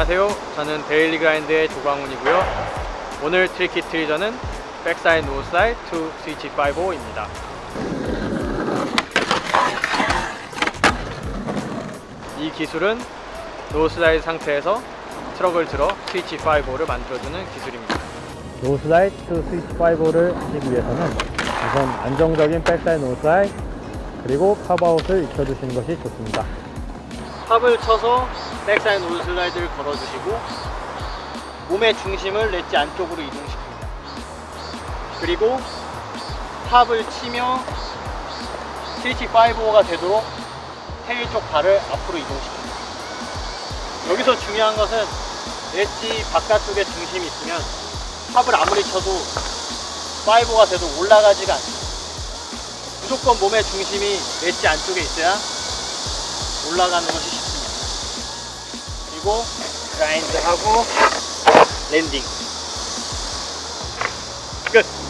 안녕하세요. 저는 데일리 그라인드의 조광훈이고요. 오늘 tricky treasure는 backside noseslide to switch 5입니다. 이 기술은 noseslide 상태에서 트럭을 들어 스위치 5를 만들어주는 기술입니다. noseslide to switch 5를 하시기 위해서는 우선 안정적인 backside noseslide 그리고 pop out을 익혀주시는 것이 좋습니다. pop을 쳐서 backside noseslide를 걸어주시고 몸의 중심을 렛지 안쪽으로 이동시킵니다. 그리고 pop을 치며 스위치 5가 되도록 tail 쪽 발을 앞으로 이동시킵니다. 여기서 중요한 것은 렛지 바깥쪽에 중심이 있으면 pop을 아무리 쳐도 5가 돼도 올라가지가 않습니다. 무조건 몸의 중심이 렛지 안쪽에 있어야 올라가는 것이 쉽습니다. 그리고 그라인드하고 랜딩. 끝.